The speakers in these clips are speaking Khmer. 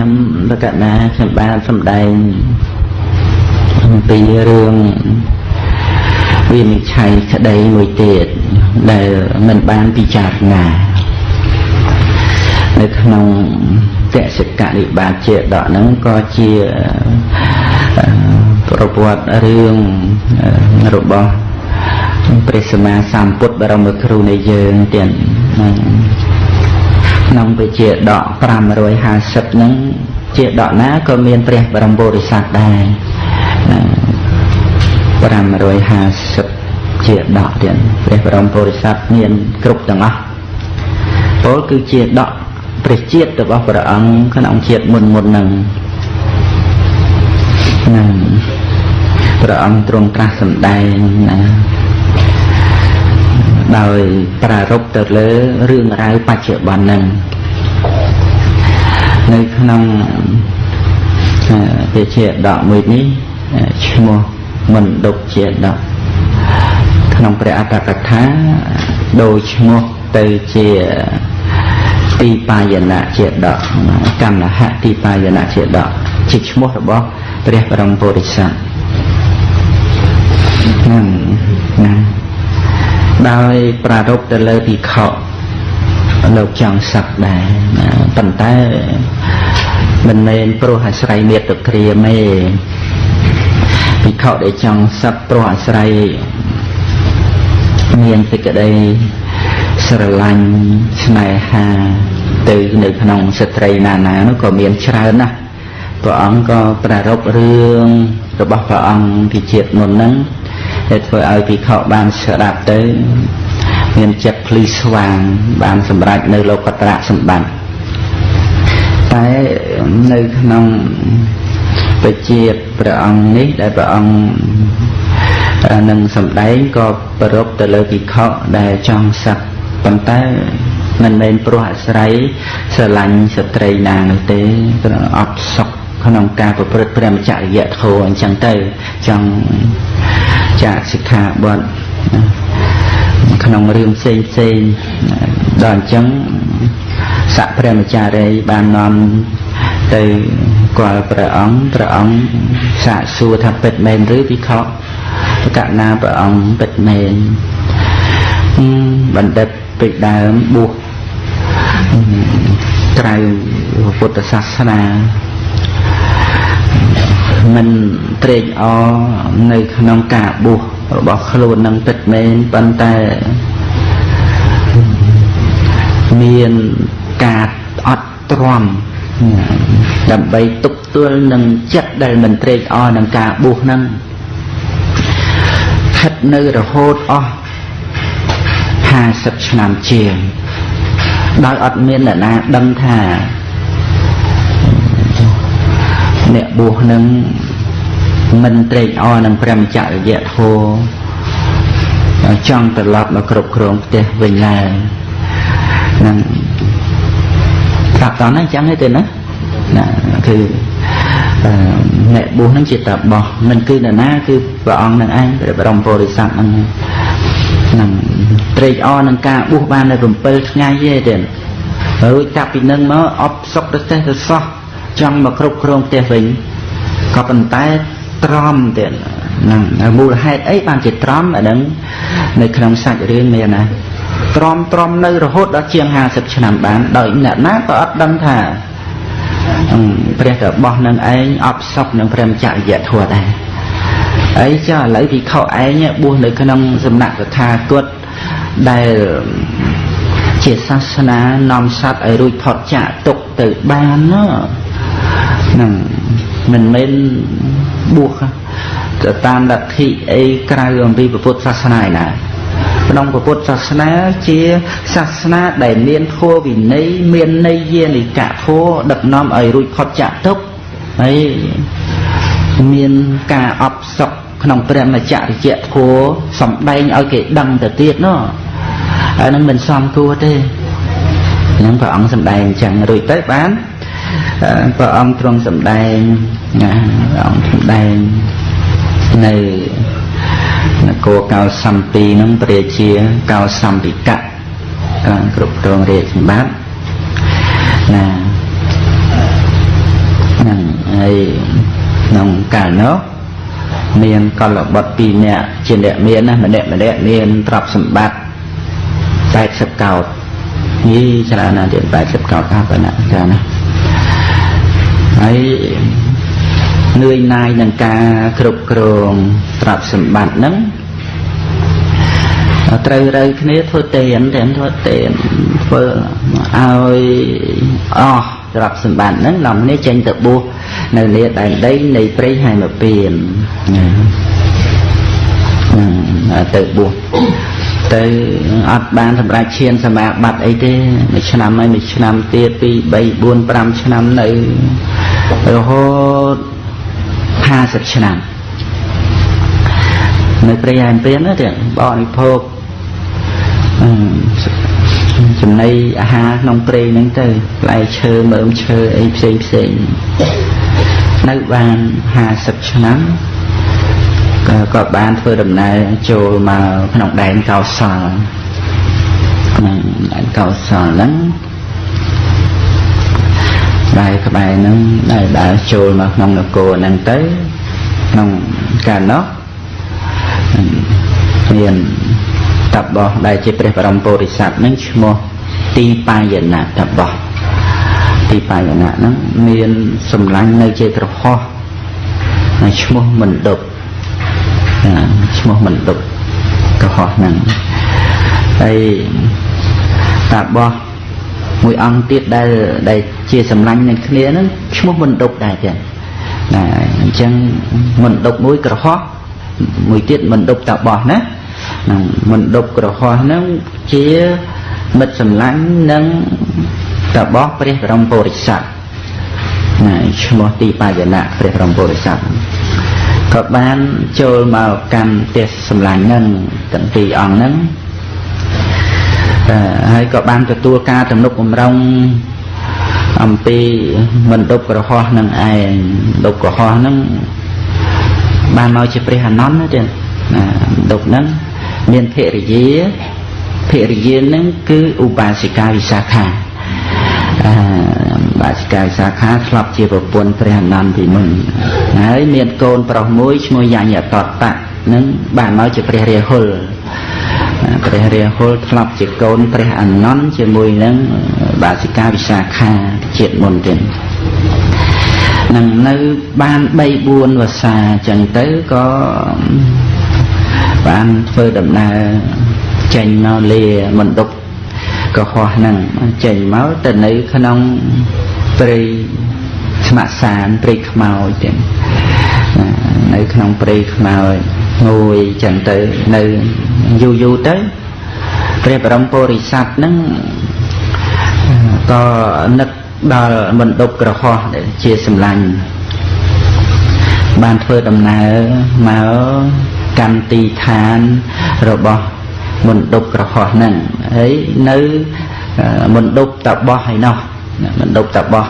ខ្ញុំលកណាខ្ញុំបានសម្ដែងអំពីរឿងវិនិច្ឆ័យក្តីមួយទៀតដែលមិនបានពិចារណានៅក្នុងតសិកនិបាតជាដកហ្នឹងក៏ជាប្រវត្តិរឿងរបស់ព្រះសម្មាសម្ពុទ្ធបរមគ្រូនៃយើងទៀត ក្នុងវិជាដក550ហ្នឹងជាដកណាក៏មានព្រះបរមពុរិស័ទដែរ550ជាដកទៀតព្រះបរមពុរិស័ទមានគ្រប់ទាំងអស់ពលគឺជាដកព្រះជាតិរបស់ព្រះអង្គក្នុងជាតិមុនមុនហ្នឹងហ្នឹងព្រះអង្គទ្រង់ត្រាស់សម្ដែងណា ដោយប្រារព្ធទៅលើរឿងរ៉ាវបច្ចុប្បន្នហ្នឹងនៅក្នុងពាក្យជាដកមួយនេះឈ្មោះមណ្ឌុកជាដកក្នុងព្រះអត្តកថាដោយឈ្មោះទៅជាទីបាយណៈជាដកកម្មហៈទីបាយណៈជាដកជាឈ្មោះរបស់ព្រះបរមពុរិស័ទហ្នឹងណា ដោយប្រារព្ធទៅលើភិក្ខុលោកចង់សឹកដែរប៉ុន្តែមិនមែនព្រោះអាស្រ័យមេត្តក្រាមទេភិក្ខុដែលចង់សឹកព្រោះអាស្រ័យមានសេចក្តីស្រឡាញ់ស្នេហាទៅនៅក្នុងស្ត្រីណាណានោះក៏មានច្រើនណាស់ព្រះអង្គក៏ប្រារព្ធរឿងរបស់ព្រះអង្គពីជាតិមុនហ្នឹង ដែលធ្វើឲ្យភិក្ខុបានស្ដាប់ទៅមានចិត្តភ្លឺស្វាង បានសម្រេចនៅលោកត្រៈសម្បត្តិតែនៅក្នុងបជាព្រះអង្គនេះដែលព្រះអង្គនឹងសម្ដែងក៏ប្រពទៅលើភិក្ខុដែលចង់សឹកប៉ុន្តែមិនមែនព្រោះអាស្រ័យស្រឡាញ់ស្ត្រីណានោះទេព្រោះអត់សុខ ក្នុងការប្រព្រឹត្តព្រះមច្ចរិយធម៌អញ្ចឹងទៅចង់ចាកសិក្ខាបទក្នុងរឿងផ្សេងផ្សេងដល់អញ្ចឹងស័កព្រះមចារីបាននាំទៅគាល់ព្រះអង្គព្រះអង្គសាកសួរថាពិតមែនឬពិខុប្រកាសណាព្រះអង្គពិតមែនបណ្ឌិតពីដើមបួសក្រៅពុទ្ធសាសនា មិនត្រេកអរនៅក្នុងការបួសរបស់ខ្លួននឹងពិតមែនប៉ុន្តែមានការអត់ទ្រាំដើម្បីទប់ទល់នឹងចិត្តដែលមិនត្រេកអរនឹងការបួសហ្នឹងស្ថិតនៅរហូតអស់50ឆ្នាំជាងដោយអត់មានអ្នកណាដឹងថា អ្នកបួសនឹងមិនត្រេកអរនឹងព្រះមច្ចរិយធម៌ចង់ត្រឡប់មកគ្រប់គ្រងផ្ទះវិញឡើយនឹងប្រាប់តហ្នឹងអញ្ចឹងទេណាណាគឺអ្នកបួសហ្នឹងជាតបោះមិនគឺនរណាគឺព្រះអង្គនឹងឯងព្រះបរមពុរិស័ទហ្នឹងនឹងត្រេកអរនឹងការបួសបាននៅ7ថ្ងៃទេទេរួចចាប់ពីនឹងមកអបសុកទៅទេទៅសោះ ចង់មកគ្រប់គ្រងផ្ទះវិញក៏ប៉ុន្តែត្រំទៀតហ្នឹងមូលហេតុអីបានជាត្រំអាហ្នឹងនៅក្នុងសាច់រឿងមានណាត្រំត្រំនៅរហូតដល់ជាង50ឆ្នាំបានដោយអ្នកណាក៏អត់ដឹងថាព្រះរបស់នឹងឯងអបសុកនឹងព្រះមច្ចរិយធម៌ដែរអីចាឥឡូវពិខុឯងបួសនៅក្នុងសំណាក់កថាគតដែលជាសាសនានាំសត្វឲ្យរួចផុតចាកទុកទៅបានណា ហ្នឹងមិនមែនបួសទៅតាមលទ្ធិអីក្រៅអំពីពុទ្ធសាសនាឯណាក្នុងពុទ្ធសាសនាជាសាសនាដែលមានធម៌វិន័យមានន័យយានិកៈធម៌ដឹកនាំឲ្យរួចផុតចាកទុក្ខហើយមានការអបសុកក្នុងព្រះមច្ចរិយធម៌សំដែងឲ្យគេដឹងទៅទៀតណោះហើយនឹងមិនសមគួរទេនឹងព្រះអង្គសំដែងអញ្ចឹងរួចទៅបាន ព្រះអង្គទ្រង់សម្ដែងណាព្រះអង្គសម្ដែងនៅនគរកោសម្ពីនឹងព្រះជាកោសម្ពិកៈគ្រប់គ្រងរាជសម្បត្តិណាក្នុងកាលនោះមានកលបុត្រ2នាក់ជាអ្នកមានណាម្នាក់ម្នាក់មានទ្រព្យសម្បត្តិ80កោតយីច្រើនណាស់ទៀត80កោតថាប៉ុណ្ណាច្រើនណា ហើយនឿយណាយនឹងការគ្រប់គ្រងទ្រព្យសម្បត្តិហ្នឹងត្រូវរើគ្នាធ្វើតេនតែធ្វើតេនធ្វើឲ្យអស់ទ្រព្យសម្បត្តិហ្នឹងនាំគ្នាចេញទៅបួសនៅលាដែនដីនៃព្រៃហែមពៀនទៅបួសទៅអត់បានសម្រាប់ឈានសមាបត្តិអីទេមួយឆ្នាំហើយមួយឆ្នាំទៀត2 3 4 5ឆ្នាំនៅ រហូត50ឆ្នាំនៅព្រៃហែមពៀនណាទៀតបរិភោគចំណីអាហារក្នុងព្រៃហ្នឹងទៅផ្លែឈើមើមឈើអីផ្សេងផ្សេងនៅបាន50ឆ្នាំក៏ក៏បានធ្វើដំណើរចូលមកក្នុងដែនកោសលក្នុងដែនកោសលហ្នឹង ដែរក្បែរហ្នឹងដែលដើរចូលមកក្នុងនគរហ្នឹងទៅក្នុងកាលនោះមានតបោះដែលជាព្រះបរមពុរិស័ទនឹងឈ្មោះទីបាយណៈតបោះទីបាយណៈហ្នឹងមានសម្លាញ់នៅជាក្រហោះឈ្មោះមណ្ឌុបឈ្មោះមណ្ឌុបក្រហោះហ្នឹងហើយតាបោះមួយអង្គទៀតដែលដែល ជាសម្លាញ់នឹងគ្នាហ្នឹងឈ្មោះមណ្ឌុបដែរចឹងណាអញ្ចឹងមណ្ឌុបមួយក្រហោះមួយទៀតមណ្ឌុបតាបោះណាហ្នឹងមណ្ឌុបក្រហោះហ្នឹងជាមិត្តសម្លាញ់នឹងតបោះព្រះបរមពុរិស័ទណាឈ្មោះទីបាយណៈព្រះបរមពុរិស័ទក៏បានចូលមកកាន់ផ្ទះសម្លាញ់ហ្នឹងទាំងពីរអង្គហ្នឹងហើយក៏បានទទួលការទំនុកបំរុង អំពីមណ្ឌពក្រហោះនឹងឯងដប់ក្រហោះហ្នឹងបានមកជាព្រះអនន្តណាទៀតណាដប់ហ្នឹងមានភរិយាភរិយានឹងគឺឧបាសិកាវិសាខាអឺបាសិកាវិសាខាធ្លាប់ជាប្រពន្ធព្រះអនន្តពីមុនហើយមានកូនប្រុសមួយឈ្មោះយ៉ាញ់អតតៈនឹងបានមកជាព្រះរាហុល ព្រះរាហុលធ្លាប់ជាកូនព្រះអនន្តជាមួយនឹងបាសិកាវិសាខាជាតិមុនទៀតនឹងនៅបាន3 4វស្សាចឹងទៅក៏បានធ្វើដំណើរចេញមកលាមណ្ឌពកុហកហ្នឹងចេញមកទៅនៅក្នុងព្រៃស្ម័កសានព្រៃខ្មោចទៀតនៅក្នុងព្រៃខ្មោច មួយចឹងទៅនៅយូរយូរទៅព្រះបរមពុរិស័ទហ្នឹងក៏នឹកដល់មណ្ឌពក្រហោះដែលជាសម្លាញ់បានធ្វើដំណើរមកកម្មទីឋានរបស់មណ្ឌពក្រហោះហ្នឹងហើយនៅមណ្ឌពតបោះហើយនោះមណ្ឌពតបោះ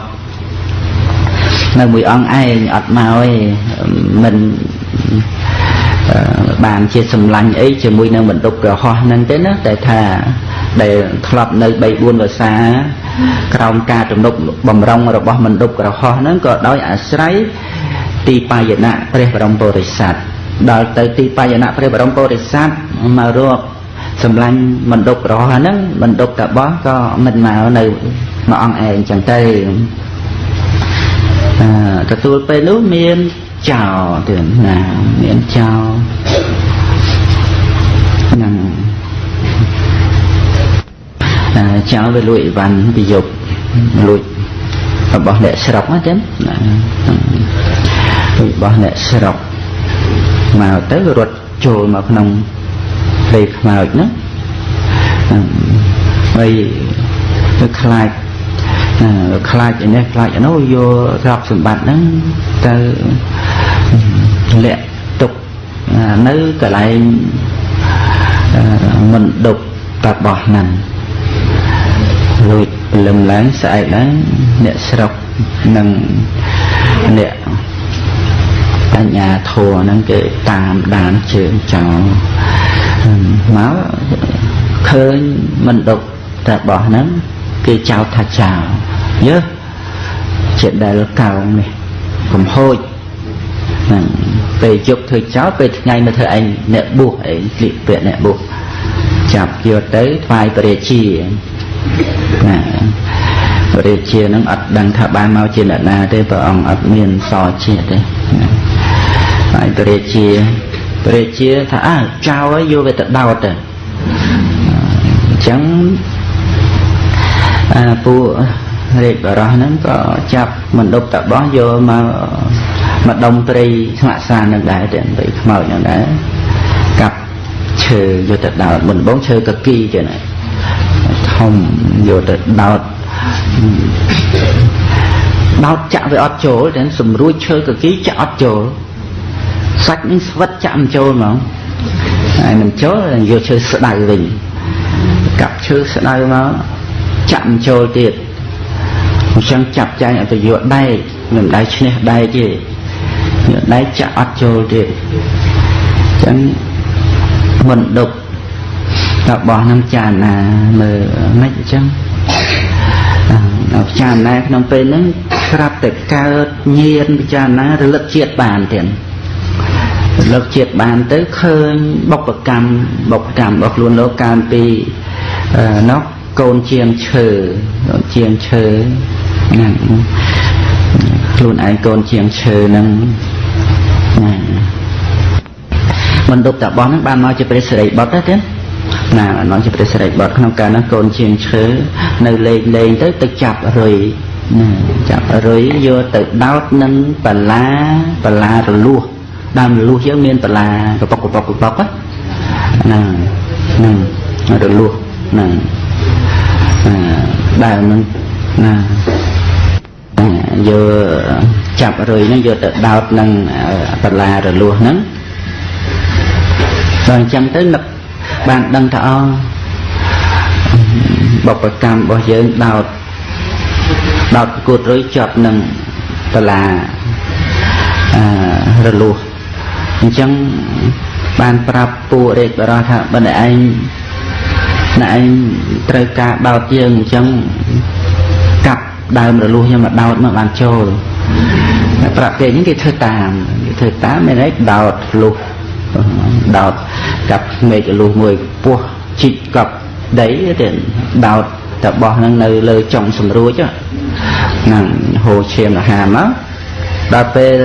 នៅមួយអង្គឯងអត់មកទេមិន បានជាសម្លាញ់អីជាមួយនឹងមណ្ឌពក្រហោះហ្នឹងទេណាតែថាដែលធ្លាប់នៅ3 4វស្សាក្រោមការទំនុកបំរុងរបស់មណ្ឌពក្រហោះហ្នឹងក៏ដោយអាស្រ័យទីបាយណៈព្រះបរមពុរិស័ទដល់ទៅទីបាយណៈព្រះបរមពុរិស័ទមករកសម្លាញ់មណ្ឌពក្រហោះហ្នឹងមណ្ឌពតបោះក៏មិនមកនៅមួយអង្គឯងចឹងទៅអឺទទួលពេលនោះមាន ចោលទៀតណាមានចោលហ្នឹងចោលវាលួចអីវ៉ាន់ពីយប់លួចរបស់អ្នកស្រុកណាចឹងណារបស់អ្នកស្រុកមកទៅរត់ចូលមកក្នុងព្រៃខ្មោចហ្នឹងហើយទៅខ្លាចខ្លាចឯនេះខ្លាចឯនោះយកទ្រព្យសម្បត្តិហ្នឹងទៅ លាក់ទុកនៅកន្លែងមិនដប់តបោះហ្នឹងលួចព្រលឹមឡើងស្អែកឡើងអ្នកស្រុកនិងអ្នកបញ្ញាធัวហ្នឹងគេតាមដានជើងចោលមកឃើញមិនដប់តបោះហ្នឹងគេចោទថាចោលយើជាដែលកោងនេះកំហូច ហ្នឹងពេលជប់ធ្វើចោលពេលថ្ងៃមកធ្វើឯងអ្នកបួសឯងស្លៀកពាក់អ្នកបួសចាប់យកទៅថ្វាយព្រះរាជាណាព្រះរាជានឹងអត់ដឹងថាបានមកជាអ្នកណាទេព្រះអង្គអត់មានសជាតិទេហើយព្រះរាជាព្រះរាជាថាអើចោលឲ្យយកវាទៅដោតទៅអញ្ចឹងអាពួករាជបរោះហ្នឹងក៏ចាប់មណ្ឌពតបោះយកមក មកដុំត្រីស្ងាក់សាននឹងដែរតែបីខ្មោចនឹងដែរកាប់ឈើយកទៅដោតមុនបងឈើកគីចឹងណាធំយកទៅដោតដោតចាក់វាអត់ចូលតែសម្រួចឈើកគីចាក់អត់ចូលសាច់នឹងស្វិតចាក់មិនចូលហ្មងហើយមិនចូលយកឈើស្ដៅវិញកាប់ឈើស្ដៅមកចាក់មិនចូលទៀតអញ្ចឹងចាប់ចាញ់ឲ្យទៅយកដែកមិនដៃឈ្នះដែកទេយក ដែកចាក់អត់ចូលទៀតអញ្ចឹងមិនដប់តបោះនឹងចារណាមើលមិនអញ្ចឹងចារណាក្នុងពេលហ្នឹងស្រាប់តែកើតញៀនពិចារណារលឹកជាតិបានទៀតរលឹកជាតិបានទៅឃើញបុព្វកម្មបុព្វកម្មរបស់ខ្លួនលោកកាលពីនោះកូនជាងឈើជាងឈើហ្នឹងខ្លួនឯងកូនជាងឈើហ្នឹង ណាមណ្ឌពតបោះហ្នឹងបានមកជាព្រះសិរីបុត្រទេណាបានមកជាព្រះសិរីបុត្រក្នុងកាលហ្នឹងកូនជាងឈើនៅលេងលេងទៅទៅចាប់រុយណាចាប់រុយយកទៅដោតនឹងបលាបលារលួសដើមរលួសយើងមានបលាកប៉ុកកប៉ុកកប៉ុកណាហ្នឹងរលួសហ្នឹងដើមហ្នឹងណា យកចាប់រុយហ្នឹងយកទៅដោតនឹងបលារលួសហ្នឹងដល់អញ្ចឹងទៅនឹកបានដឹងថាអបុព្វកម្មរបស់យើងដោតដោតប្រកួតរុយជាប់នឹងបលាអឺរលួសអញ្ចឹងបានប្រាប់ពួករាជបរោះថាបើឯងណែឯងត្រូវការដោតយើងអញ្ចឹងកាប់ ដើមរលួសខ្ញុំមកដោតមកបានចូលប្រាប់គេហ្នឹងគេធ្វើតាមគេធ្វើតាមមានន័យដោតលុះដោតកាប់មេឃលុះមួយពោះជីកកប់ដីទៅដោតតបោះហ្នឹងនៅលើចុងស្រួចហ្នឹងហូរឈាមអាហារមកដល់ពេល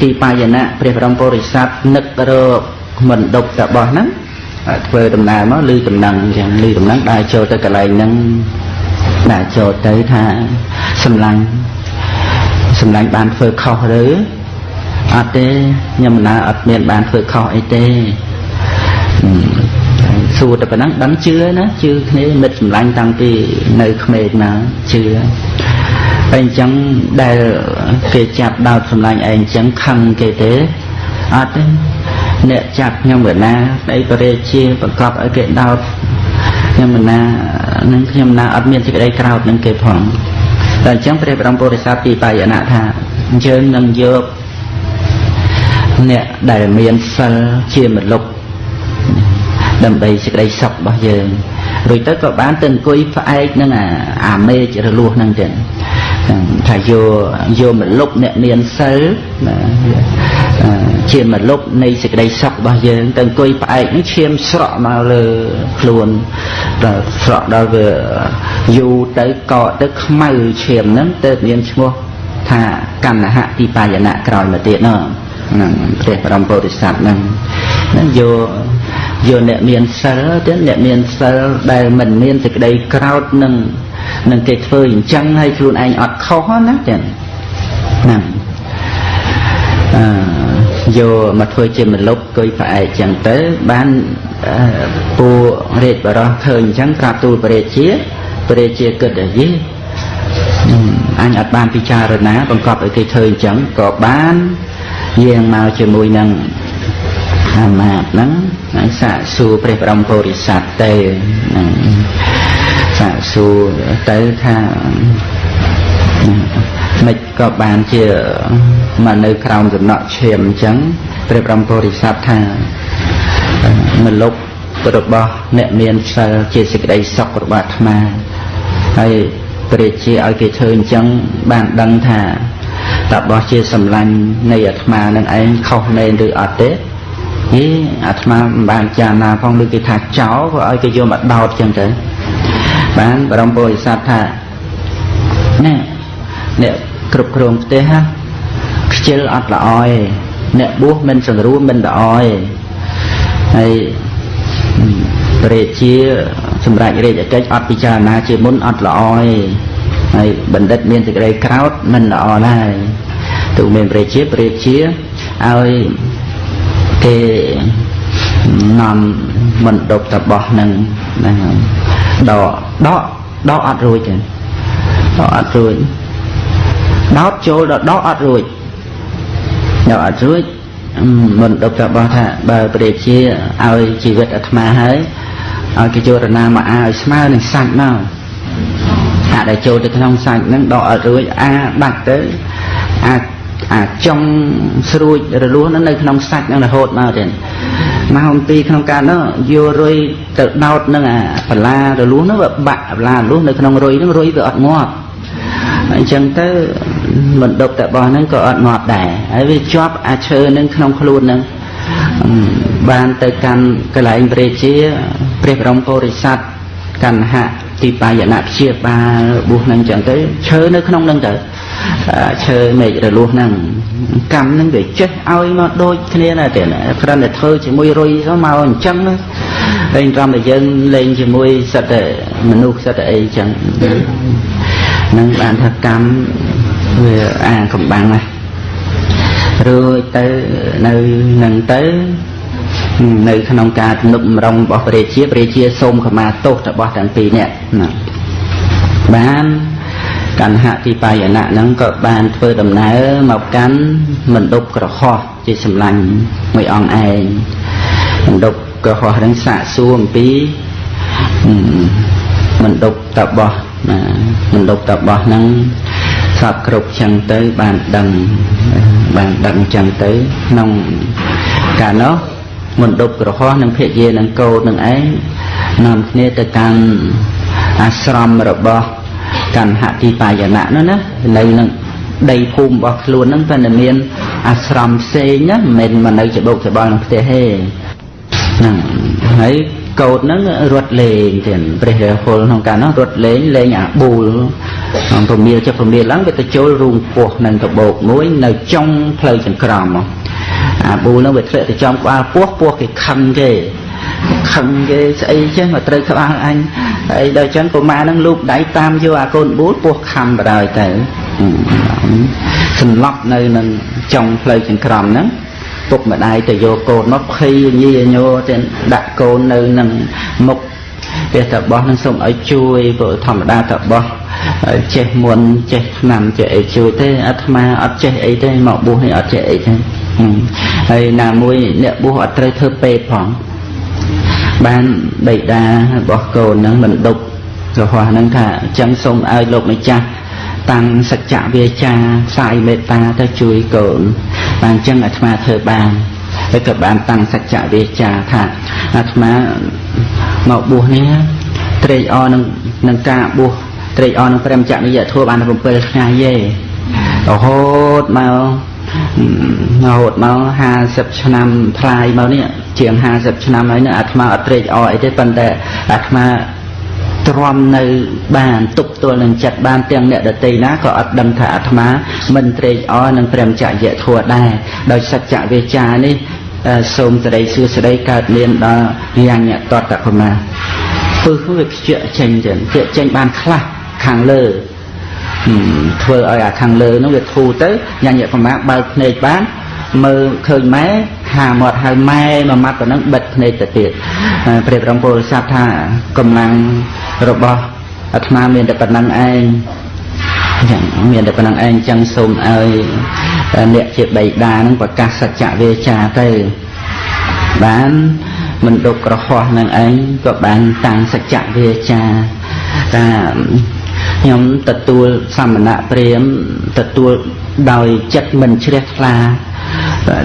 ទីបាយណៈព្រះបរមពុរិស័ទនឹករកមណ្ឌពតបោះហ្នឹងធ្វើដំណើរមកឮដំណឹងអញ្ចឹងឮដំណឹងដើរចូលទៅកន្លែងហ្នឹង ដើរចូលទៅថាសម្លាញ់សម្លាញ់បានធ្វើខុសឬអត់ទេខ្ញុំណាអត់មានបានធ្វើខុសអីទេសួរតែប៉ុណ្ណឹងដឹងជឿណាជឿគ្នាមិត្តសម្លាញ់តាំងពីនៅក្មេងមកជឿហើយអញ្ចឹងដែលគេចាប់ដោតសម្លាញ់ឯងអញ្ចឹងខឹងគេទេអត់ទេអ្នកចាប់ខ្ញុំវេណាស្ដីបរិជាបង្កប់ឲ្យគេដោត ខ្ញុំវេណានឹងខ្ញុំណាអត់មានសេចក្តីក្រោធនឹងគេផងតែអញ្ចឹងព្រះបរមពុរិស័ទពីបាយណៈថាយើងនឹងយកអ្នកដែលមានសិលជាមលុបដើម្បីសេចក្តីសុខរបស់យើងរួចទៅក៏បានទៅអង្គុយផ្អែកនឹងអាមេឃរលួសហ្នឹងចឹងថាយកយកមលុបអ្នកមានសិល ជាមលុបនៃសេចក្តីសុខរបស់យើងទៅអង្គុយផ្អែកនេះឈាមស្រក់មកលើខ្លួនដល់ស្រក់ដល់វាយូរទៅកកទៅខ្មៅឈាមហ្នឹងទៅមានឈ្មោះថាកណ្ណហទីបាយណៈក្រោយមកទៀតនោះហ្នឹងព្រះបរមពុរិស័ទហ្នឹងហ្នឹងយកយកអ្នកមានសិលទៀតអ្នកមានសិលដែលមិនមានសេចក្តីក្រោតនឹងនឹងគេធ្វើអញ្ចឹងហើយខ្លួនឯងអត់ខុសណាចឹងហ្នឹងអឺ យកមកធ្វើជាមលុបគុយផ្អែកចឹងទៅបានពួករាជបរោះឃើញអញ្ចឹងក្រាបទូលព្រះរាជាព្រះរាជាគិតថាយីអញអត់បានពិចារណាបង្កប់ឲ្យគេធ្វើអញ្ចឹងក៏បានយាងមកជាមួយនឹងអាមាត្យហ្នឹងហើយសាកសួរព្រះបរមពុរិស័ទទេហ្នឹងសាកសួរទៅថា មិនក៏បានជាមកនៅក្រោមសំណក់ឈាមអញ្ចឹងព្រះបរមពុរិស័ទថាមលុបរបស់អ្នកមានសិលជាសេចក្តីសុខរបស់អាត្មាហើយព្រះជាឲ្យគេធ្វើអញ្ចឹងបានដឹងថាតបោះជាសម្លាញ់នៃអាត្មានឹងឯងខុសមែនឬអត់ទេហេអាត្មាមិនបានចារណាផងឬគេថាចោលក៏ឲ្យគេយកមកដោតចឹងទៅបានបរមពុរិស័ទថាណែអ្នក គ្រប់គ្រងផ្ទះណាខ្ជិលអត់ល្អឯអ្នកបួសមិនសង្រួមមិនល្អឯហើយព្រះជាសម្រាប់រាជកិច្ចអត់ពិចារណាជាមុនអត់ល្អឯហើយបណ្ឌិតមានសេចក្តីក្រោតមិនល្អដែរទូមានព្រះជាព្រះជាឲ្យគេនាំមិនដប់តបោះនឹងហ្នឹងដកដកដកអត់រួចទេដកអត់រួច ដោតចូលដល់ដកអត់រួចដកអត់រួចមិនដប់តបោះថាបើព្រះជាឲ្យជីវិតអាត្មាហើយឲ្យគេចូលរណាមកអាឲ្យស្មើនឹងសាច់មកអាដែលចូលទៅក្នុងសាច់ហ្នឹងដកអត់រួចអាបាត់ទៅអាអាចង់ស្រួចរលួសនៅក្នុងសាច់ហ្នឹងរហូតមកទៀតមកអំពីក្នុងការនោះយករុយទៅដោតនឹងអាបលារលួសនោះវាបាក់បលារលួសនៅក្នុងរុយហ្នឹងរុយវាអត់ងាប់ អញ្ចឹងទៅមិនដប់តែបោះហ្នឹងក៏អត់ងាប់ដែរហើយវាជាប់អាឈើនឹងក្នុងខ្លួនហ្នឹងបានទៅកាន់កន្លែងព្រះជាព្រះបរមពុរិស័ទកណ្ហៈទីបាយនៈព្យាបាលបុះហ្នឹងអញ្ចឹងទៅឈើនៅក្នុងហ្នឹងទៅឈើមេឃរលួសហ្នឹងកម្មហ្នឹងវាចេះឲ្យមកដូចគ្នាណាទេគ្រាន់តែធ្វើជាមួយរុយទៅមកអញ្ចឹងលេងត្រឹមតែយើងលេងជាមួយសិតតែមនុស្សសិតតែអីអញ្ចឹង នឹងបានថាកម្មវាអាកំបាំងណារួចទៅនៅនឹងទៅនៅក្នុងការទំនុកម្រងរបស់ព្រះជាព្រះជាសូមខមាទោសរបស់ទាំងពីរនាក់ណាបានកណ្ហទីបាយណៈហ្នឹងក៏បានធ្វើដំណើរមកកាន់មណ្ឌពក្រហោះជាសម្លាញ់មួយអង្គឯងមណ្ឌពក្រហោះហ្នឹងសាកសួរអំពីមណ្ឌពតបោះ ណាមណ្ឌពតបោះហ្នឹងសពគ្រប់ចឹងទៅបានដឹងបានដឹងចឹងទៅក្នុងកាលនោះមណ្ឌពក្រហោះនិងភរិយានិងកូននឹងឯងនាំគ្នាទៅកាន់អាស្រមរបស់កណ្ហទីបាយណៈនោះណានៅនឹងដីភូមិរបស់ខ្លួនហ្នឹងតែមាន អាស្រមផ្សេងណាមិនមែនមកនៅច្បុកច្បល់ក្នុងផ្ទះទេហ្នឹងហើយ កោតហ្នឹងរត់លេងទៀតព្រះរាហុលក្នុងកាលនោះរត់លេងលេងអាប៊ូលក្នុងពមៀលចុះពមៀលឡើងវាទៅចូលរូងពោះនឹងតបោកមួយនៅចុងផ្លូវចង្ក្រមអាប៊ូលហ្នឹងវាធ្លាក់ទៅចំក្បាលពោះពោះគេខឹងគេខឹងគេស្អីចេះមកត្រូវក្បាលអញហើយដល់ចឹងកុមារនឹងលូបដៃតាមយកអាកូនបួលពោះខំបដ ாய் ទៅសន្លប់នៅនឹងចុងផ្លូវចង្ក្រមហ្នឹង ពុកម្ដាយទៅយកកូនមកភ័យញីញោទៅដាក់កូននៅនឹងមុខព្រះតបោះនឹងសូមឲ្យជួយព្រោះធម្មតាតបោះចេះមុនចេះឆ្នាំចេះអីជួយទេអាត្មាអត់ចេះអីទេមកបួសនេះអត់ចេះអីទេហើយណាមួយអ្នកបួសអត់ត្រូវធ្វើពេទ្យផងបានបិតារបស់កូននឹងមិនដប់រហ័សនឹងថាអញ្ចឹងសូមឲ្យលោកម្ចាស់តាំងសច្ចៈវាចាផ្សាយមេត្តាទៅជួយកូន បានអញ្ចឹងអាត្មាធ្វើបានហើយក៏បានតាំងសច្ចៈវាចាថាអាត្មាមកបួសនេះត្រេកអរនឹងនឹងការបួសត្រេកអរនឹងព្រមចក្រនិយធម៌បាន7ថ្ងៃទេរហូតមករហូតមក50ឆ្នាំថ្លាយមកនេះជាង50ឆ្នាំហើយនេះអាត្មាអត់ត្រេកអរអីទេប៉ុន្តែអាត្មា ទ្រាំនៅបានទប់ទល់នឹងចិត្តបានទាំងអ្នកដតីណាក៏អត់ដឹងថាអាត្មា មិនត្រេកអរនឹងព្រមចក្រយធัวដែរដោយសច្ចវិចានេះសូមសេរីសួស្តីកើតមានដល់យ៉ាងតតតកមាពឹសវាខ្ជិលចេញចឹងខ្ជិលចេញបានខ្លះខាងលើធ្វើឲ្យអាខាងលើនោះវាធូរទៅញ៉ាំញ៉ាប្រមាបើកភ្នែកបានមើលឃើញម៉ែហាមាត់ហៅម៉ែមួយម៉ាត់ប៉ុណ្ណឹងបិទភ្នែកទៅទៀតព្រះបរមពុរិស័ទថាកម្លាំង របស់អាត្មាមានតែប៉ុណ្ណឹងឯងចឹងមានតែប៉ុណ្ណឹងឯងចឹងសូមឲ្យអ្នកជាបៃតានឹងប្រកាសសច្ចវាចាទៅបានមិនដុកក្រហោះនឹងឯងក៏បានតាំងសច្ចវាចាថាខ្ញុំទទួលសមណៈព្រាមទទួលដោយចិត្តមិនជ្រះថ្លា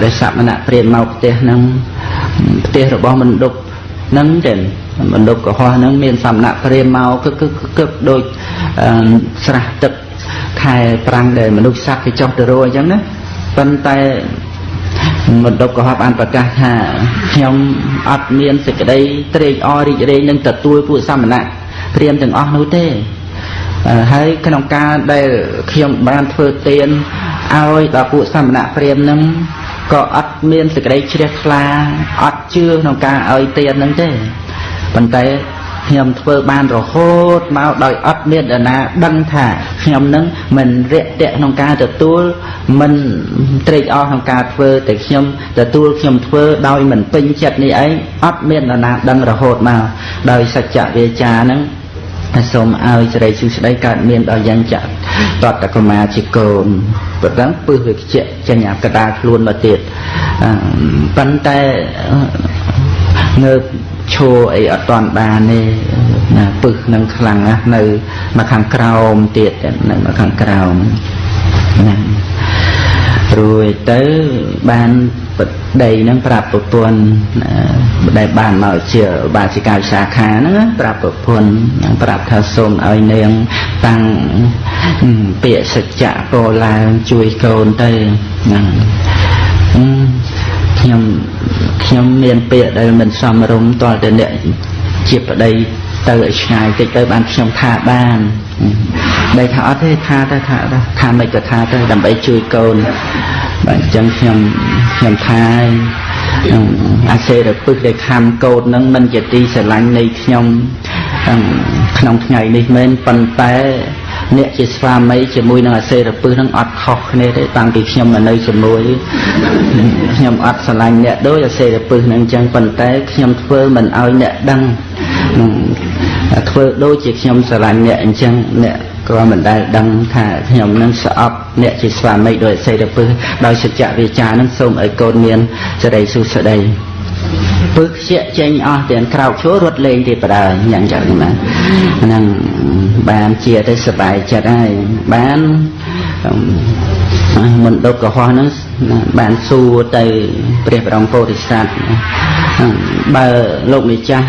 ដែលសមណៈព្រាមមកផ្ទះហ្នឹងផ្ទះរបស់មណ្ឌពហ្នឹងទេ មណ្ឌពកុហកហ្នឹងមានសមណៈព្រាមមកគឺគឺគឺដូចស្រះទឹកខែប្រាំងដែលមនុស្សសត្វគេចុះទៅរស់អញ្ចឹងណាប៉ុន្តែមណ្ឌពកុហកបានប្រកាសថាខ្ញុំអត់មានសេចក្តីត្រេកអររីករាយនឹងទទួលពួកសមណៈព្រាមទាំងអស់នោះទេហើយក្នុងការដែលខ្ញុំបានធ្វើទានឲ្យដល់ពួកសមណៈព្រាមនឹងក៏អត់មានសេចក្តីជ្រះថ្លាអត់ជឿក្នុងការឲ្យទាននឹងទេ ប៉ុន្តែខ្ញុំធ្វើបានរហូតមកដោយអត់មានដណាដឹងថាខ្ញុំនឹងមិនរាក់ទាក់ក្នុងការទទួលមិនត្រេកអរក្នុងការធ្វើតែខ្ញុំទទួលខ្ញុំធ្វើដោយមិនពេញចិត្តនេះឯងអត់មានដណាដឹងរហូតមកដោយសច្ចវាចាហ្នឹងសូមឲ្យសេរីសុស្ដីកើតមានដល់យ៉ាងចាក់តតកមាជាកូនប៉ុន្តែពឹសវាខ្ជាក់ចេញអាកដាលខ្លួនមកទៀតប៉ុន្តែ ងើបឈរអីអត់តាន់បានទេណាពឹសនឹងខ្លាំងណាស់នៅមកខាងក្រោមទៀតនៅមកខាងក្រោមណារួចទៅបានបដីហ្នឹងប្រាប់ប្រពន្ធដែលបានមកជាបាសិកាវិសាខាហ្នឹងប្រាប់ប្រពន្ធប្រាប់ថាសូមឲ្យនាងតាំងពាក្យសច្ចៈពោឡើងជួយកូនទៅហ្នឹង ខ្ញុំខ្ញុំមានពាក្យដែលមិនសមរម្យតលតែអ្នកជាប្តីទៅឲ្យឆ្ងាយតិចទៅបានខ្ញុំថាបានតែថាអត់ទេថាទៅថាថាមិនក៏ថាទៅដើម្បីជួយកូនបាទអញ្ចឹងខ្ញុំខ្ញុំថាអាសេរពឹសដែលខំកោតនឹងមិនជាទីស្រឡាញ់នៃខ្ញុំក្នុងថ្ងៃនេះមែនប៉ុន្តែ អ្នកជាស្វាមីជាមួយនឹងអាសេរពឹសនឹងអត់ខុសគ្នាទេតាំងពីខ្ញុំនៅជាមួយខ្ញុំអត់ស្រឡាញ់អ្នកដូចអាសេរពឹសនឹងអញ្ចឹងប៉ុន្តែខ្ញុំធ្វើមិនឲ្យអ្នកដឹងធ្វើដូចជាខ្ញុំស្រឡាញ់អ្នកអញ្ចឹងអ្នកក៏មិនដែលដឹងថាខ្ញុំនឹងស្អប់អ្នកជាស្វាមីដោយសេរពឹសដោយសច្ចវិចារនឹងសូមឲ្យកូនមានសេរីសុស្ដី ពឹសខ្ជាក់ចេញអស់ទាំងក្រោកឈររត់លេងទៀតបដើយ៉ាងចឹងណាហ្នឹងបានជាទៅសบายចិត្តហើយបានមណ្ឌលកុហកហ្នឹងបានសួរទៅព្រះបរមពោធិសត្វបើលោកម្ចាស់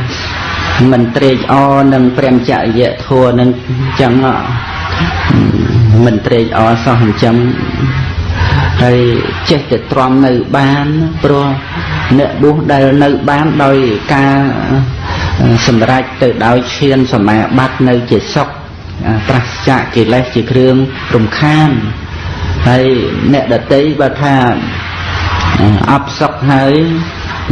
មិនត្រេកអរនឹងព្រះចរិយធัวនឹងចឹងមិនត្រេកអរសោះអញ្ចឹងហើយចេះតែទ្រាំនៅបានព្រោះ អ្នកបុស្សដែលនៅបានដោយការសម្រេចទៅដោយឈានសមាបត្តិនៅជាសុខប្រសចាកិលេសជាគ្រឿងរំខានហើយអ្នកដតីបើថាអបសុខហើយ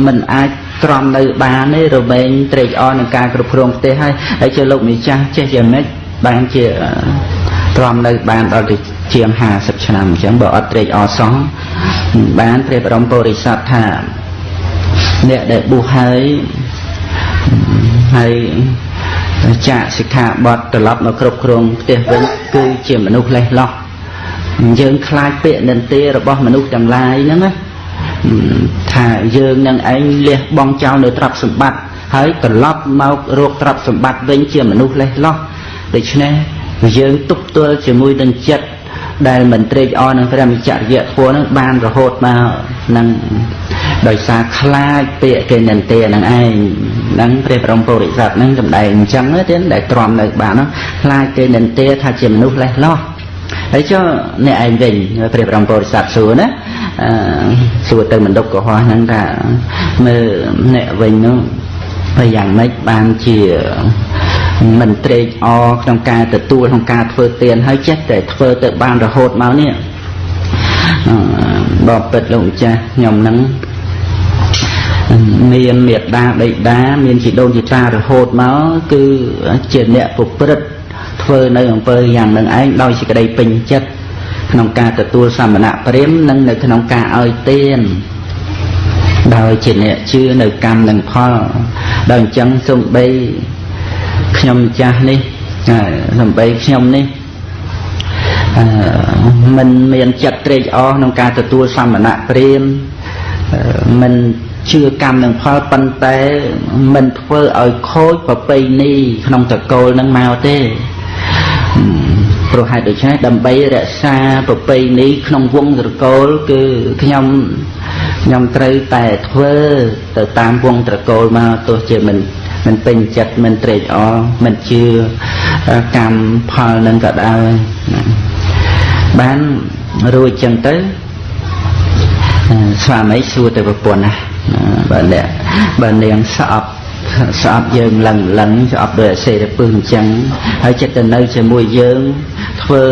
មិនអាចទ្រាំនៅបានទេរមែងត្រេកអរនឹងការគ្រប់គ្រងផ្ទះហើយហើយជាលោកម្ចាស់ចេះយ៉ាងម៉េចបានជាទ្រាំនៅបានដល់ទៅជាង50ឆ្នាំអញ្ចឹងបើអត់ត្រេកអរសោះបានព្រះបរមពុរិស័ទថា អ្នកដែលបុះហើយហើយចាកសិក្ខាបទត្រឡប់មកគ្រប់គ្រងផ្ទះវិញគឺជាមនុស្សលេះលោះយើងខ្លាចពាក្យនិន្ទារបស់មនុស្សទាំងឡាយហ្នឹងណាថាយើងនឹងឯងលះបង់ចោលនៅទ្រព្យសម្បត្តិហើយត្រឡប់មករកទ្រព្យសម្បត្តិវិញជាមនុស្សលេះលោះដូច្នេះយើងទប់ទល់ជាមួយនឹងចិត្ត ដែលមិនត្រេកអរនឹងព្រះមិចរិយធម៌នឹងបានរហូតមកនឹងដោយសារខ្លាចពាក្យគេនិន្ទានឹងឯងនឹងព្រះបរមពុរិស័ទនឹងសម្ដែងអញ្ចឹងទេដែលទ្រាំនៅបាននោះខ្លាចគេនិន្ទាថាជាមនុស្សលេះលោះហើយចុះអ្នកឯងវិញព្រះបរមពុរិស័ទសួរណាសួរទៅមណ្ឌពកុហកហ្នឹងថាមើលអ្នកវិញនោះ ហើយយ៉ាងម៉េចបានជាមិនត្រេកអរក្នុងការទទួលក្នុងការធ្វើទានហើយចេះតែធ្វើទៅបានរហូតមកនេះបបិទ្ធលោកម្ចាស់ខ្ញុំនឹងមានមេត្តាបិតាមានជីដូនជីតារហូតមកគឺជាអ្នកប្រព្រឹត្តធ្វើនៅអំពើយ៉ាងនឹងឯងដោយសេចក្តីពេញចិត្តក្នុងការទទួលសមណៈព្រាមនិងនៅក្នុងការឲ្យទានដោយជាអ្នកជឿនៅកម្មនិងផល ដោយអញ្ចឹងសូម្បីខ្ញុំចាស់នេះសំបីខ្ញុំនេះអឺមិនមានចិត្តត្រេកអរក្នុងការទទួលសមណៈព្រាមមិនជឿកម្មនឹងផលប៉ុន្តែមិនធ្វើឲ្យខូចប្រពៃណីក្នុងតកូលនឹងមកទេព្រោះហេតុដូច្នេះដើម្បីរក្សាប្រពៃណីក្នុងវងត្រកូលគឺខ្ញុំ ខ្ញុំត្រូវតែធ្វើទៅតាមវងត្រកូលមកទោះជាមិនមិនពេញចិត្តមិនត្រេកអរមិនជឿកម្មផលនឹងក៏ដោយណាបានរួចចឹងទៅស្វាមីសួរទៅប្រពន្ធណាបើអ្នកបើនាងស្អប់ស្អប់យើងលឹងលឹងស្អប់ដោយអសេរពឹសអញ្ចឹងហើយចិត្តទៅនៅជាមួយយើងធ្វើ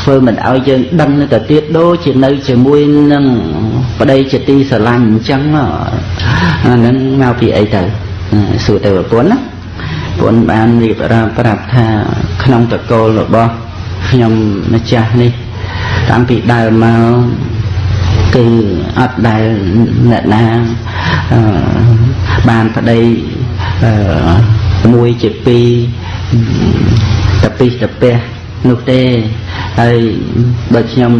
ធ្វើមិនឲ្យយើងដឹងទៅទៀតដូចជានៅជាមួយនឹងប្តីជាទីស្រឡាញ់អញ្ចឹងអាហ្នឹងមកពីអីទៅសួរទៅប្រពន្ធណាប្រពន្ធបានរៀបរាប់ប្រាប់ថាក្នុងតកូលរបស់ខ្ញុំម្ចាស់នេះតាំងពីដើមមកគឺអត់ដែលអ្នកណាបានប្តីមួយជាពីរតពិសតពះនោះទេ ហើយបើខ្ញុំ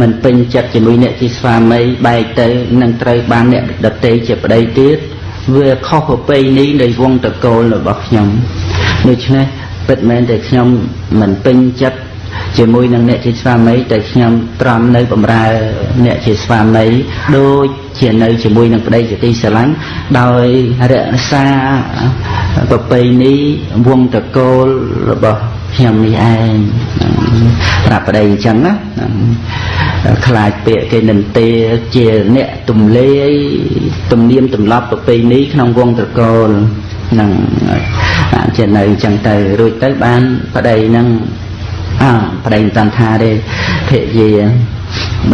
មិនពេញចិត្តជាមួយអ្នកជាស្វាមីបែកទៅនឹងត្រូវបានអ្នកដតីជាប្តីទៀតវាខុសប្រពៃណីនៃវងតកូលរបស់ខ្ញុំដូច្នេះពិតមែនតែខ្ញុំមិនពេញចិត្តជាមួយនឹងអ្នកជាស្វាមីតែខ្ញុំត្រង់នៅបំរើអ្នកជាស្វាមីដូចជានៅជាមួយនឹងប្តីជាទីស្រឡាញ់ដោយរក្សាប្រពៃណីវងតកូលរបស់ ខ្ញុំនេះឯងប្រាប់ប្តីអញ្ចឹងណាខ្លាចពាក្យគេនិន្ទាជាអ្នកទំលាយទំនៀមទម្លាប់ប្រពៃណីក្នុងវងត្រកូលនឹងជានៅអញ្ចឹងទៅរួចទៅបានប្តីនឹងអើប្តីមិនតាន់ថាទេភរិយា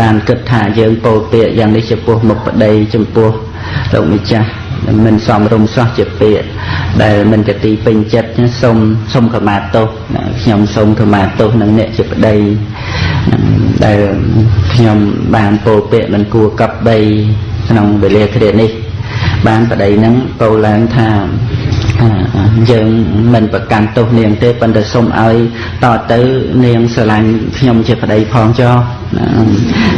បានគិតថាយើងពោលពាក្យយ៉ាងនេះចំពោះមុខប្តីចំពោះលោកម្ចាស់ មិនសមរម្យសោះជាពាក្យដែលមិនជាទីពេញចិត្តសូមសូមខមាទោសខ្ញុំសូមខមាទោសនឹងអ្នកជាប្តីដែលខ្ញុំបានពោលពាក្យមិនគួរកັບបីក្នុងវេលាគ្រានេះ បានប្តីនឹងពោលឡើងថាយើងមិនប្រកាន់ទោសនាងទេប៉ុន្តែសូមឲ្យតទៅនាងស្រឡាញ់ខ្ញុំជាប្តីផងចុះ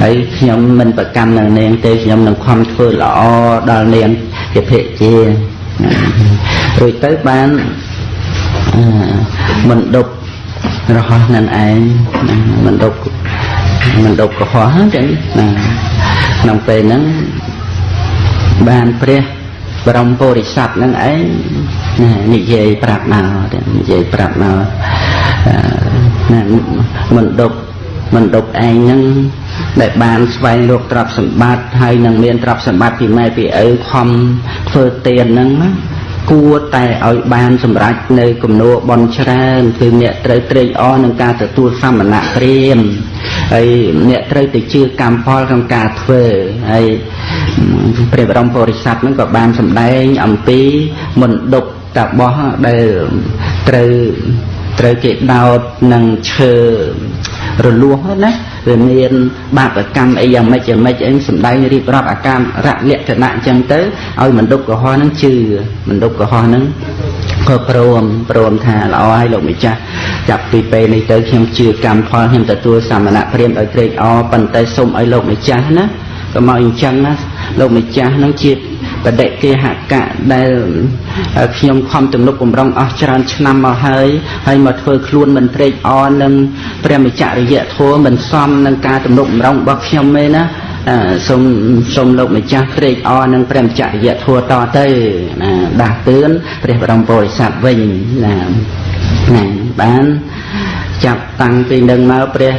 ហើយខ្ញុំមិនប្រកាន់នឹងនាងទេខ្ញុំនឹងខំធ្វើល្អដល់នាង ជាភិជារួចទៅបានមិនដប់រហ័សនឹងឯងមិនដប់មិនដប់កុហកចឹងណាក្នុងពេលហ្នឹងបានព្រះបរមពុរិស័ទនឹងឯងនិយាយប្រាប់មកនិយាយប្រាប់មកណាមិនដប់មិនដប់ឯងហ្នឹង ដែលបានស្វែងរកទ្រព្យសម្បត្តិហើយនឹងមានទ្រព្យសម្បត្តិពីម៉ែពីឪខំធ្វើទានហ្នឹងណាគួរតែឲ្យបានសម្រេចនៅគំនួបនច្រើនគឺអ្នកត្រូវត្រេកអរនឹងការទទួលសមណៈព្រាមហើយអ្នកត្រូវទៅជឿកម្មផលក្នុងការធ្វើហើយព្រះបរមពុរិស័ទហ្នឹងក៏បានសម្ដែងអំពីមណ្ឌពតបោះដែលត្រូវត្រូវគេដោតនឹងឈើ រលួសណាវាមានបាបកម្មអីយ៉ាងម៉េចយ៉ាងម៉េចអីសំដែងរៀបរាប់អាការៈលក្ខណៈអញ្ចឹងទៅឲ្យមណ្ឌពកុហកហ្នឹងជឿមណ្ឌពកុហកហ្នឹងក៏ព្រមព្រមថាល្អហើយលោកម្ចាស់ចាប់ពីពេលនេះទៅខ្ញុំជឿកម្មផលខ្ញុំទទួលសមណៈព្រាមដោយត្រេកអរប៉ុន្តែសូមឲ្យលោកម្ចាស់ណាក៏មកអញ្ចឹងណាលោកម្ចាស់នឹងជា បដិគេហកៈដែលខ្ញុំខំទំនុកបំរុងអស់ច្រើនឆ្នាំមកហើយហើយមកធ្វើខ្លួនមិនត្រេកអរនឹងព្រះមច្ចរិយធម៌មិនសមនឹងការទំនុកបំរុងរបស់ខ្ញុំទេណាសូមសូមលោកម្ចាស់ត្រេកអរនឹងព្រះមច្ចរិយធម៌តទៅណាដាស់តឿនព្រះបរមពុរិស័ទវិញណាណាបានចាប់តាំងពីនឹងមកព្រះ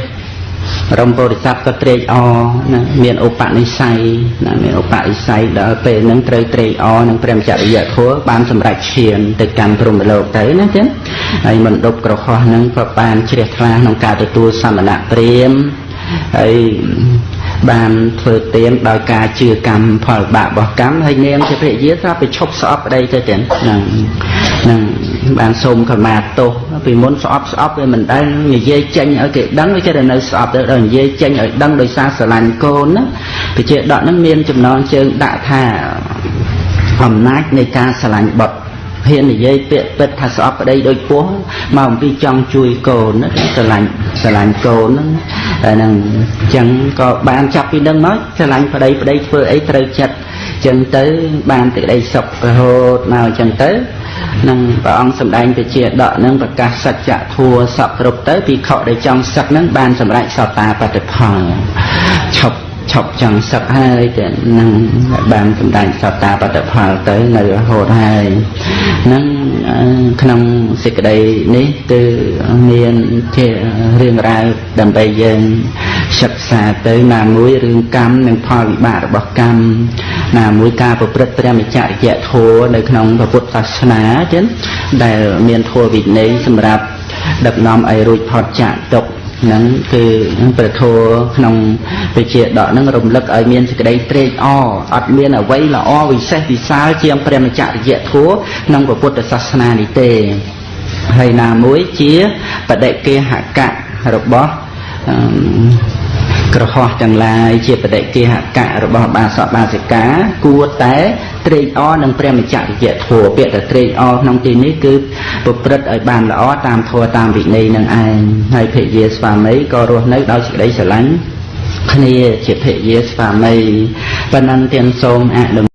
រំពុរិស័ព្ទក៏ត្រេកអរណាមានឧបនិស្ស័យណាមានឧបនិស្ស័យដល់ពេលហ្នឹងត្រូវត្រេកអរនឹងព្រះចរិយធម៌បានសម្រេចឈានទៅកាន់ព្រហ្មលោកទៅណាចឹងហើយមណ្ឌពក្រហោះហ្នឹងក៏បានជ្រះថ្លាក្នុងការទទួលសមណៈព្រាមហើយបានធ្វើទានដោយការជឿកម្មផលបាបរបស់កម្មហើយនាងជាភរិយាស្រាប់ទៅឈប់ស្អប់ប្តីទៅទៀតហ្នឹងហ្នឹងបានសូមខមាទោស ពីមុនស្អប់ស្អប់វាមិនដែលនិយាយចេញឲ្យគេដឹងវាចេះតែនៅស្អប់ទៅដល់និយាយចេញឲ្យដឹងដោយសារស្រឡាញ់កូនណាវិជាដកហ្នឹងមានចំណងជើងដាក់ថាអំណាចនៃការស្រឡាញ់បុត្រហ៊ាននិយាយពាក្យពិតថាស្អប់ប្តីដូចពោះមកអំពីចង់ជួយកូនណាស្រឡាញ់ស្រឡាញ់កូនហ្នឹងហ្នឹងអញ្ចឹងក៏បានចាប់ពីនឹងមកស្រឡាញ់ប្តីប្តីធ្វើអីត្រូវចិត្តអញ្ចឹងទៅបានទីក្តីសុខរហូតមកអញ្ចឹងទៅ នឹងព្រះអង្គសម្ដែងទៅជាដកនឹងប្រកាសសច្ចធัวសពគ្រប់ទៅពីខដែលចង់សឹកនឹងបានសម្រេចសតាបតិផលឈប់ឈប់ចង់សឹកហើយតែនឹងបានសម្ដែងសត្តាបត្តផលទៅនៅរហូតហើយនឹងក្នុងសេចក្តីនេះគឺមានជារឿងរ៉ាវដើម្បីយើង សិក្សាទៅណាមួយរឿងកម្មនិងផលវិបាករបស់កម្មណាមួយការប្រព្រឹត្តព្រះមច្ចរិយធម៌នៅក្នុងពុទ្ធសាសនាចឹងដែលមានធម៌វិន័យសម្រាប់ដឹកនាំឲ្យរួចផុតចាកទុក្ខហ្នឹងគឺប្រធัวក្នុងវិជាដកហ្នឹងរំលឹកឲ្យមានសេចក្តីត្រេកអរអត់មានអ្វីល្អវិសេសវិសាលជាងព្រះមច្ចរិយធัวក្នុងពុទ្ធសាសនានេះទេហើយណាមួយជាបដិគេហកៈរបស់ ក្រហោះទាំងឡាយជាបដិគេហកៈរបស់បាសកបាសិកាគួរតែត្រេកអរនឹងព្រះមច្ចរិយធម៌ពាក្យតែត្រេកអរក្នុងទីនេះគឺប្រព្រឹត្តឲ្យបានល្អតាមធម៌តាមវិន័យនឹងឯងហើយភិយាស្វាមីក៏រស់នៅដោយសេចក្តីស្រឡាញ់គ្នាជាភិយាស្វាមីប៉ុណ្ណឹងទាំងសូមអនុ